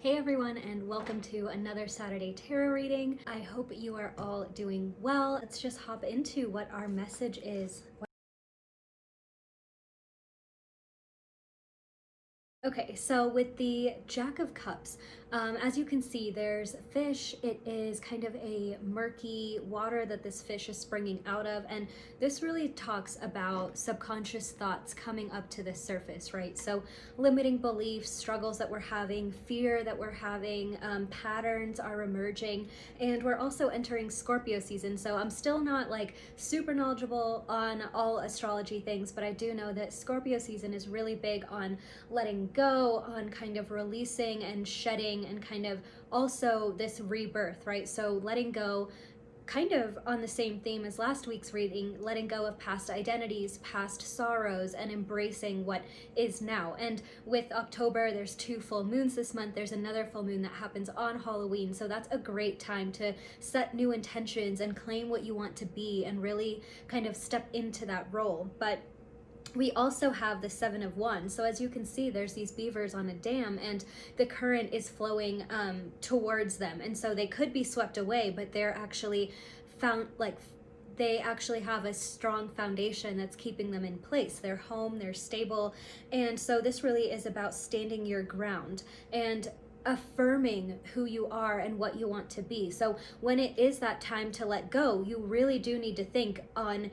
Hey everyone and welcome to another Saturday Tarot reading. I hope you are all doing well. Let's just hop into what our message is. Okay, so with the Jack of Cups, um, as you can see, there's fish. It is kind of a murky water that this fish is springing out of. And this really talks about subconscious thoughts coming up to the surface, right? So limiting beliefs, struggles that we're having, fear that we're having, um, patterns are emerging. And we're also entering Scorpio season. So I'm still not like super knowledgeable on all astrology things, but I do know that Scorpio season is really big on letting go, on kind of releasing and shedding and kind of also this rebirth, right? So letting go kind of on the same theme as last week's reading, letting go of past identities, past sorrows, and embracing what is now. And with October, there's two full moons this month. There's another full moon that happens on Halloween. So that's a great time to set new intentions and claim what you want to be and really kind of step into that role. But we also have the seven of wands so as you can see there's these beavers on a dam and the current is flowing um, towards them and so they could be swept away but they're actually found like they actually have a strong foundation that's keeping them in place. They're home, they're stable. And so this really is about standing your ground and affirming who you are and what you want to be. So when it is that time to let go, you really do need to think on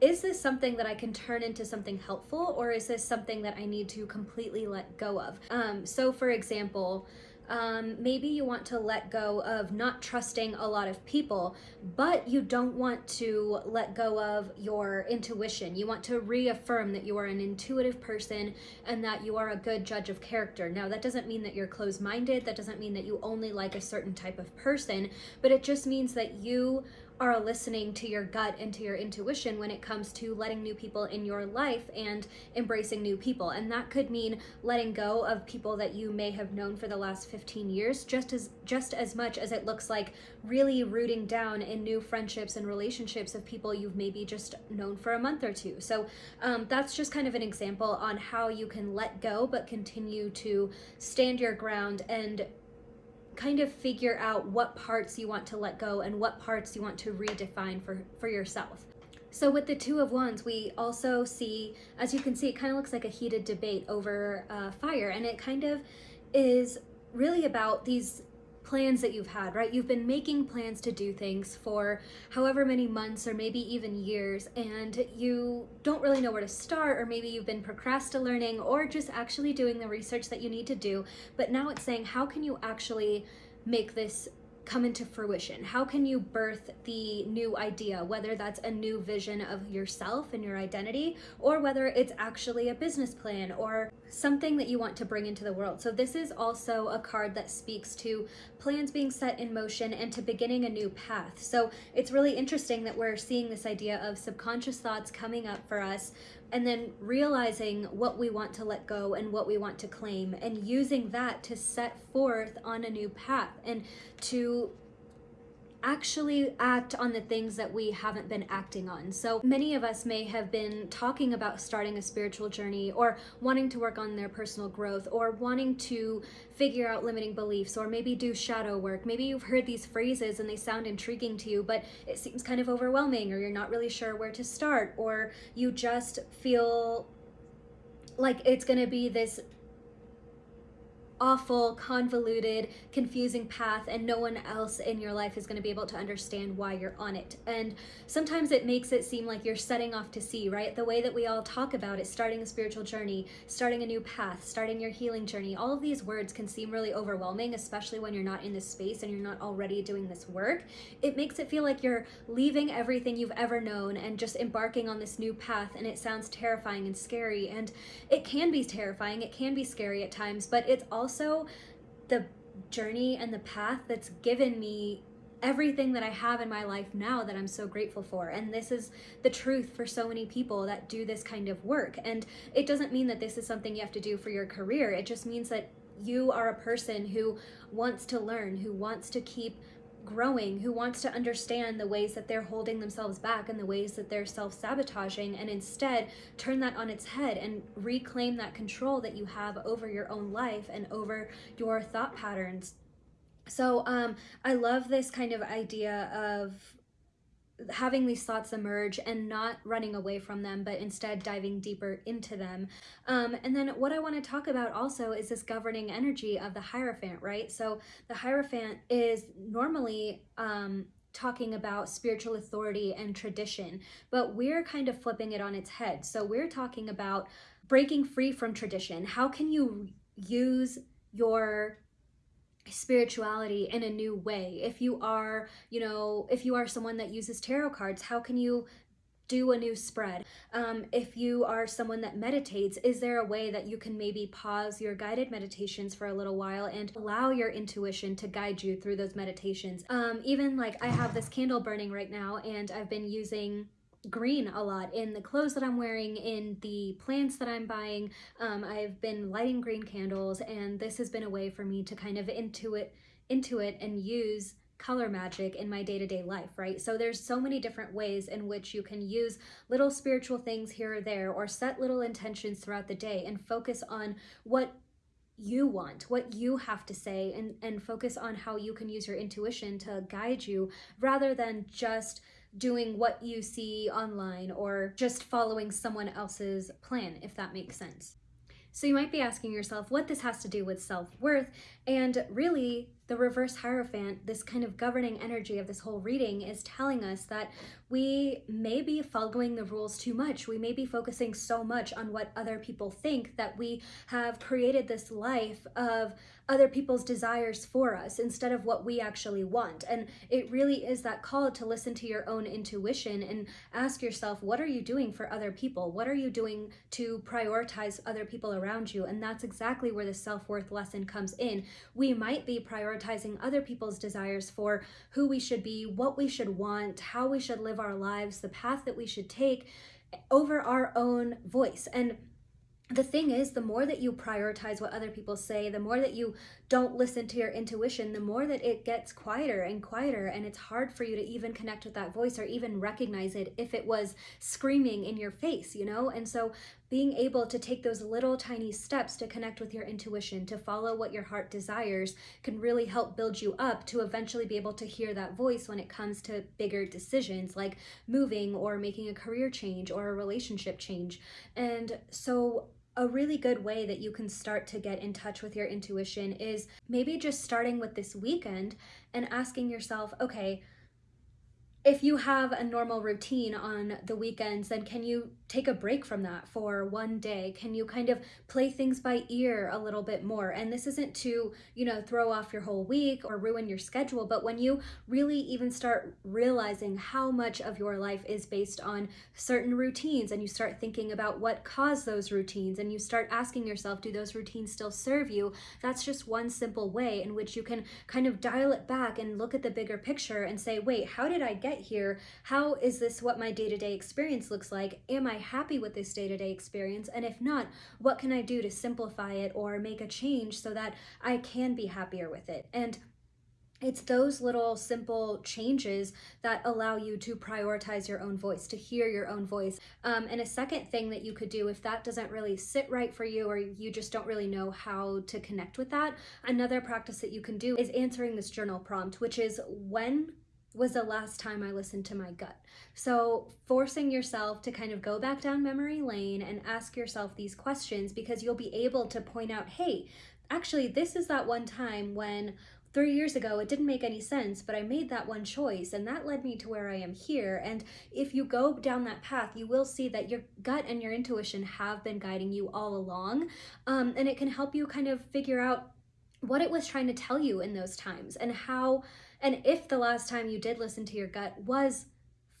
is this something that I can turn into something helpful or is this something that I need to completely let go of? Um, so for example, um, maybe you want to let go of not trusting a lot of people, but you don't want to let go of your intuition. You want to reaffirm that you are an intuitive person and that you are a good judge of character. Now, that doesn't mean that you're closed minded, that doesn't mean that you only like a certain type of person, but it just means that you are listening to your gut and to your intuition when it comes to letting new people in your life and embracing new people. And that could mean letting go of people that you may have known for the last 15 years, just as just as much as it looks like really rooting down in new friendships and relationships of people you've maybe just known for a month or two. So um, that's just kind of an example on how you can let go but continue to stand your ground and kind of figure out what parts you want to let go and what parts you want to redefine for, for yourself. So with the Two of Wands, we also see, as you can see, it kind of looks like a heated debate over uh, fire. And it kind of is really about these plans that you've had, right? You've been making plans to do things for however many months or maybe even years, and you don't really know where to start, or maybe you've been procrastinating or just actually doing the research that you need to do. But now it's saying, how can you actually make this come into fruition? How can you birth the new idea, whether that's a new vision of yourself and your identity, or whether it's actually a business plan or something that you want to bring into the world. So this is also a card that speaks to plans being set in motion and to beginning a new path. So it's really interesting that we're seeing this idea of subconscious thoughts coming up for us and then realizing what we want to let go and what we want to claim and using that to set forth on a new path and to actually act on the things that we haven't been acting on. So many of us may have been talking about starting a spiritual journey or wanting to work on their personal growth or wanting to figure out limiting beliefs or maybe do shadow work. Maybe you've heard these phrases and they sound intriguing to you, but it seems kind of overwhelming or you're not really sure where to start or you just feel like it's going to be this awful, convoluted, confusing path and no one else in your life is going to be able to understand why you're on it. And sometimes it makes it seem like you're setting off to sea, right? The way that we all talk about it, starting a spiritual journey, starting a new path, starting your healing journey, all of these words can seem really overwhelming, especially when you're not in this space and you're not already doing this work. It makes it feel like you're leaving everything you've ever known and just embarking on this new path and it sounds terrifying and scary and it can be terrifying, it can be scary at times, but it's also also the journey and the path that's given me everything that I have in my life now that I'm so grateful for. And this is the truth for so many people that do this kind of work. And it doesn't mean that this is something you have to do for your career. It just means that you are a person who wants to learn, who wants to keep growing, who wants to understand the ways that they're holding themselves back and the ways that they're self sabotaging, and instead turn that on its head and reclaim that control that you have over your own life and over your thought patterns. So, um, I love this kind of idea of having these thoughts emerge and not running away from them, but instead diving deeper into them. Um, and then what I want to talk about also is this governing energy of the Hierophant, right? So the Hierophant is normally um, talking about spiritual authority and tradition, but we're kind of flipping it on its head. So we're talking about breaking free from tradition. How can you use your spirituality in a new way. If you are you know if you are someone that uses tarot cards how can you do a new spread? Um, if you are someone that meditates is there a way that you can maybe pause your guided meditations for a little while and allow your intuition to guide you through those meditations? Um, even like i have this candle burning right now and i've been using green a lot in the clothes that I'm wearing, in the plants that I'm buying. Um, I've been lighting green candles, and this has been a way for me to kind of intuit, intuit and use color magic in my day-to-day life right so there's so many different ways in which you can use little spiritual things here or there or set little intentions throughout the day and focus on what you want, what you have to say, and, and focus on how you can use your intuition to guide you rather than just doing what you see online or just following someone else's plan, if that makes sense. So you might be asking yourself what this has to do with self-worth, and really the reverse Hierophant, this kind of governing energy of this whole reading is telling us that we may be following the rules too much. We may be focusing so much on what other people think that we have created this life of other people's desires for us instead of what we actually want. And it really is that call to listen to your own intuition and ask yourself, what are you doing for other people? What are you doing to prioritize other people around you? And that's exactly where the self-worth lesson comes in. We might be prioritizing other people's desires for who we should be, what we should want, how we should live our lives, the path that we should take over our own voice. And the thing is, the more that you prioritize what other people say, the more that you don't listen to your intuition, the more that it gets quieter and quieter, and it's hard for you to even connect with that voice or even recognize it if it was screaming in your face, you know? And so being able to take those little tiny steps to connect with your intuition, to follow what your heart desires, can really help build you up to eventually be able to hear that voice when it comes to bigger decisions like moving or making a career change or a relationship change. And so a really good way that you can start to get in touch with your intuition is maybe just starting with this weekend and asking yourself, okay, if you have a normal routine on the weekends, then can you take a break from that for one day? Can you kind of play things by ear a little bit more? And this isn't to, you know, throw off your whole week or ruin your schedule, but when you really even start realizing how much of your life is based on certain routines and you start thinking about what caused those routines and you start asking yourself, do those routines still serve you? That's just one simple way in which you can kind of dial it back and look at the bigger picture and say, wait, how did I get here? How is this what my day-to-day -day experience looks like? Am I happy with this day-to-day -day experience? And if not, what can I do to simplify it or make a change so that I can be happier with it? And it's those little simple changes that allow you to prioritize your own voice, to hear your own voice. Um, and a second thing that you could do if that doesn't really sit right for you or you just don't really know how to connect with that, another practice that you can do is answering this journal prompt, which is when was the last time I listened to my gut. So forcing yourself to kind of go back down memory lane and ask yourself these questions because you'll be able to point out, hey, actually, this is that one time when three years ago it didn't make any sense, but I made that one choice and that led me to where I am here. And if you go down that path, you will see that your gut and your intuition have been guiding you all along. Um, and it can help you kind of figure out what it was trying to tell you in those times and how and if the last time you did listen to your gut was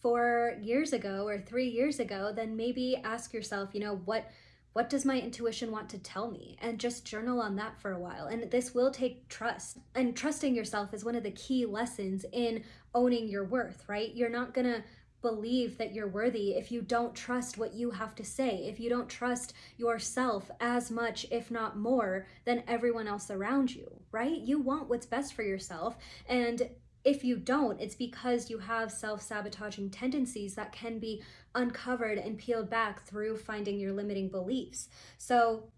four years ago or three years ago, then maybe ask yourself, you know, what what does my intuition want to tell me? And just journal on that for a while. And this will take trust. And trusting yourself is one of the key lessons in owning your worth, right? You're not gonna believe that you're worthy if you don't trust what you have to say, if you don't trust yourself as much, if not more, than everyone else around you, right? You want what's best for yourself. And if you don't, it's because you have self sabotaging tendencies that can be uncovered and peeled back through finding your limiting beliefs. So,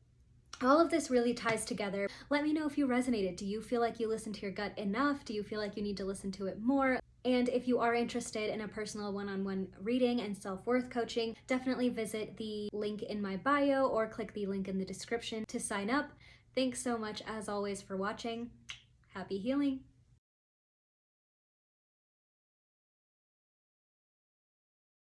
all of this really ties together. Let me know if you resonated. Do you feel like you listened to your gut enough? Do you feel like you need to listen to it more? And if you are interested in a personal one on one reading and self worth coaching, definitely visit the link in my bio or click the link in the description to sign up. Thanks so much, as always, for watching. Happy healing!